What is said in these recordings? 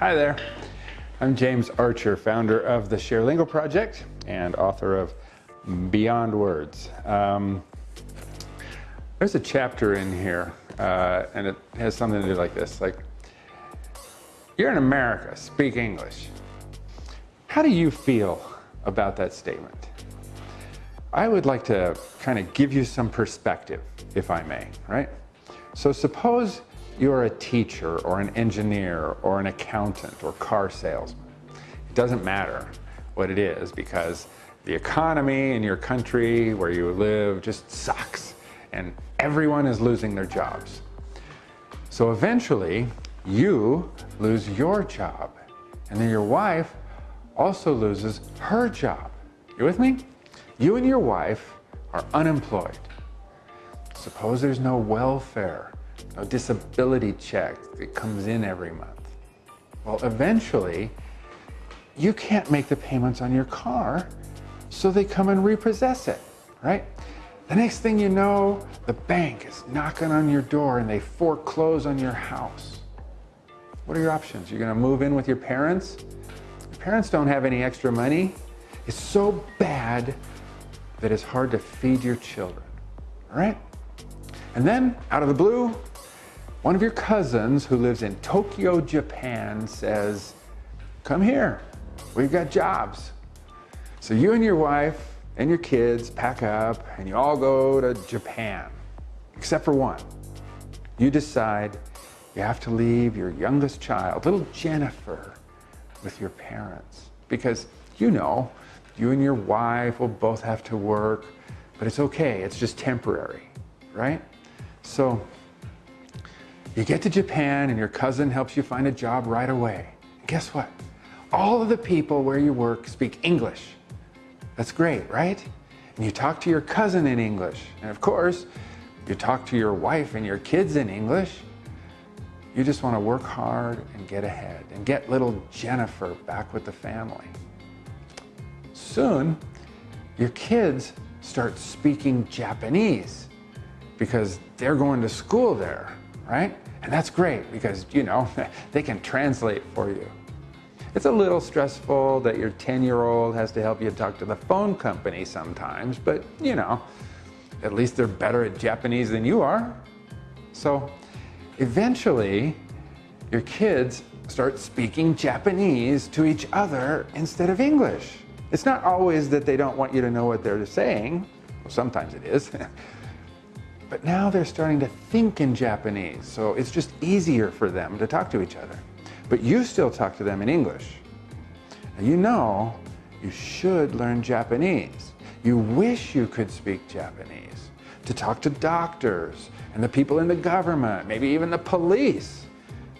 Hi there. I'm James Archer, founder of the ShareLingo Project and author of Beyond Words. Um, there's a chapter in here, uh, and it has something to do like this. Like, you're in America, speak English. How do you feel about that statement? I would like to kind of give you some perspective, if I may, right? So suppose you're a teacher or an engineer or an accountant or car salesman. It doesn't matter what it is because the economy in your country where you live just sucks and everyone is losing their jobs. So eventually you lose your job and then your wife also loses her job. You with me? You and your wife are unemployed. Suppose there's no welfare a disability check that comes in every month. Well, eventually, you can't make the payments on your car, so they come and repossess it, right? The next thing you know, the bank is knocking on your door and they foreclose on your house. What are your options? You're gonna move in with your parents? Your parents don't have any extra money. It's so bad that it's hard to feed your children, all right? And then, out of the blue, one of your cousins who lives in Tokyo, Japan says, come here, we've got jobs. So you and your wife and your kids pack up and you all go to Japan, except for one. You decide you have to leave your youngest child, little Jennifer, with your parents. Because you know, you and your wife will both have to work, but it's okay, it's just temporary, right? So you get to Japan and your cousin helps you find a job right away. And guess what? All of the people where you work speak English. That's great, right? And you talk to your cousin in English. And of course, you talk to your wife and your kids in English. You just want to work hard and get ahead and get little Jennifer back with the family. Soon, your kids start speaking Japanese because they're going to school there right? And that's great because, you know, they can translate for you. It's a little stressful that your 10-year-old has to help you talk to the phone company sometimes, but, you know, at least they're better at Japanese than you are. So eventually, your kids start speaking Japanese to each other instead of English. It's not always that they don't want you to know what they're saying. Well, sometimes it is. But now they're starting to think in Japanese, so it's just easier for them to talk to each other. But you still talk to them in English. Now you know you should learn Japanese. You wish you could speak Japanese to talk to doctors and the people in the government, maybe even the police,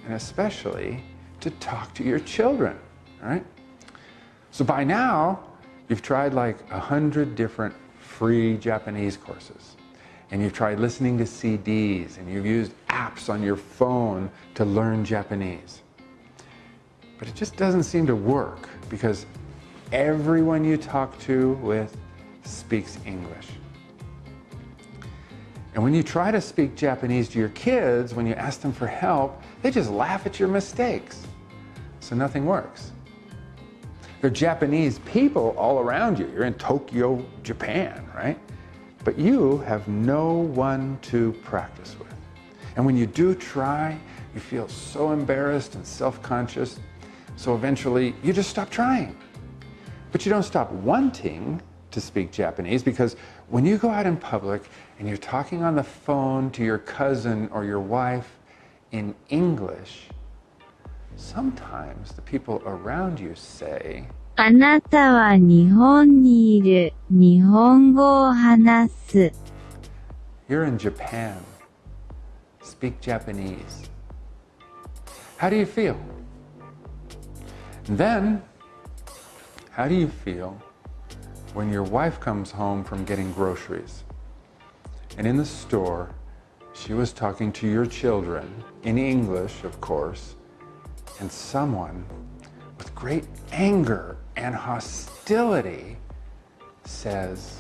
and especially to talk to your children, right? So by now, you've tried like a hundred different free Japanese courses and you've tried listening to CDs and you've used apps on your phone to learn Japanese. But it just doesn't seem to work because everyone you talk to with speaks English. And when you try to speak Japanese to your kids, when you ask them for help, they just laugh at your mistakes. So nothing works. There are Japanese people all around you. You're in Tokyo, Japan, right? But you have no one to practice with. And when you do try, you feel so embarrassed and self-conscious, so eventually you just stop trying. But you don't stop wanting to speak Japanese because when you go out in public and you're talking on the phone to your cousin or your wife in English, sometimes the people around you say, あなたは日本にいる。日本語を話す。You're in Japan. Speak Japanese. How do you feel? then, how do you feel when your wife comes home from getting groceries? And in the store, she was talking to your children, in English, of course, and someone with great anger and hostility says,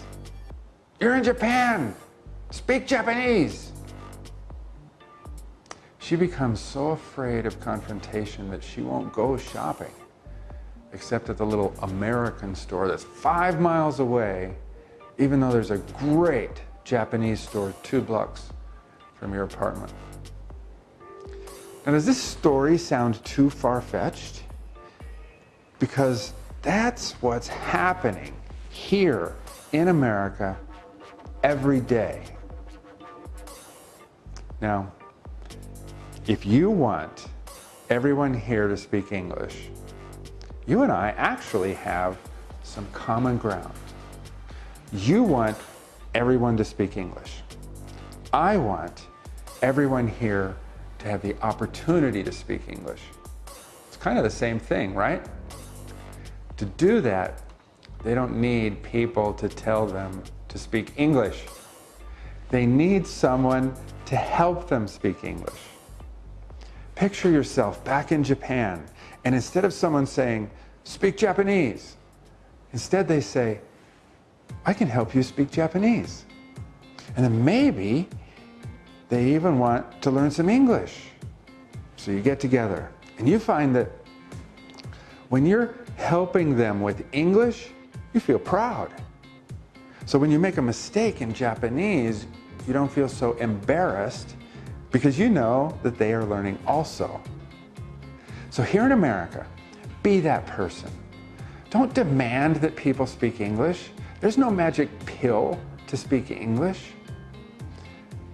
You're in Japan, speak Japanese. she becomes so afraid of confrontation that she won't go shopping except at the little American store that's five miles away, even though there's a great Japanese store two blocks from your apartment. Now, does this story sound too far fetched? Because that's what's happening here in America every day. Now, if you want everyone here to speak English, you and I actually have some common ground. You want everyone to speak English. I want everyone here to have the opportunity to speak English. It's kind of the same thing, right? To do that, they don't need people to tell them to speak English. They need someone to help them speak English. Picture yourself back in Japan, and instead of someone saying, speak Japanese, instead they say, I can help you speak Japanese. And then maybe they even want to learn some English. So you get together and you find that when you're helping them with English, you feel proud. So when you make a mistake in Japanese, you don't feel so embarrassed because you know that they are learning also. So here in America, be that person. Don't demand that people speak English. There's no magic pill to speak English.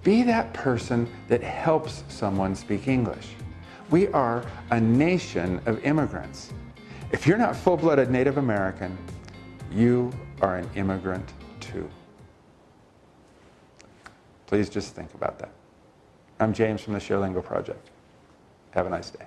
Be that person that helps someone speak English. We are a nation of immigrants. If you're not full-blooded Native American, you are an immigrant too. Please just think about that. I'm James from the ShareLingo Project. Have a nice day.